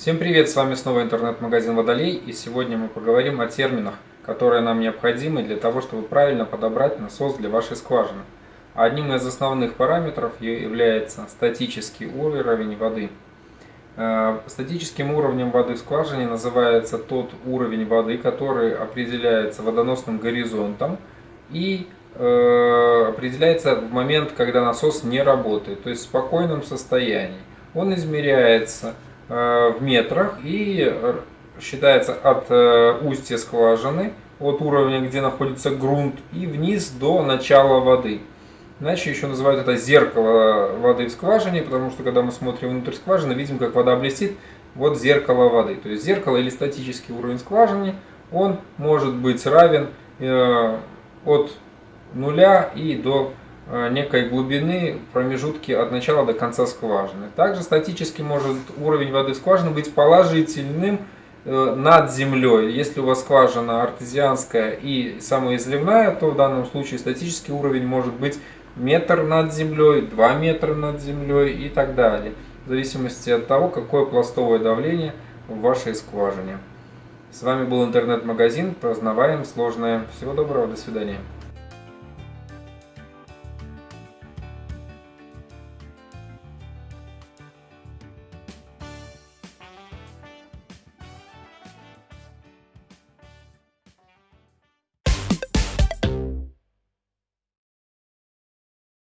Всем привет, с вами снова интернет-магазин Водолей и сегодня мы поговорим о терминах, которые нам необходимы для того, чтобы правильно подобрать насос для вашей скважины. Одним из основных параметров является статический уровень воды. Э, статическим уровнем воды в скважине называется тот уровень воды, который определяется водоносным горизонтом и э, определяется в момент, когда насос не работает, то есть в спокойном состоянии. Он измеряется в метрах и считается от э, устья скважины, от уровня, где находится грунт, и вниз до начала воды. Иначе еще называют это зеркало воды в скважине, потому что когда мы смотрим внутрь скважины, видим, как вода блестит. Вот зеркало воды. То есть зеркало или статический уровень скважины, он может быть равен э, от нуля и до Э, некой глубины промежутки от начала до конца скважины. Также статически может уровень воды скважины быть положительным э, над землей. Если у вас скважина артезианская и самоизливная, то в данном случае статический уровень может быть метр над землей, 2 метра над землей и так далее. В зависимости от того, какое пластовое давление в вашей скважине. С вами был интернет-магазин. Познаваем сложное. Всего доброго, до свидания.